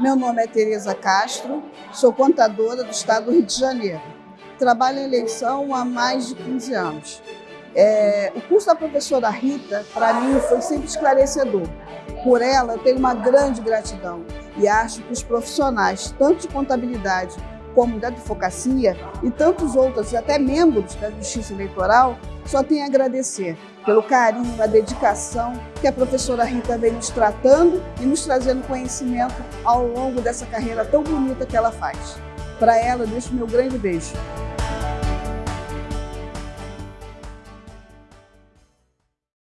Meu nome é Tereza Castro, sou contadora do Estado do Rio de Janeiro. Trabalho em eleição há mais de 15 anos. É, o curso da professora Rita, para mim, foi sempre esclarecedor. Por ela, eu tenho uma grande gratidão e acho que os profissionais, tanto de contabilidade como da advocacia e tantos outros, até membros da Justiça Eleitoral, só tenho a agradecer pelo carinho, a dedicação que a professora Rita vem nos tratando e nos trazendo conhecimento ao longo dessa carreira tão bonita que ela faz. Para ela, deixo meu grande beijo.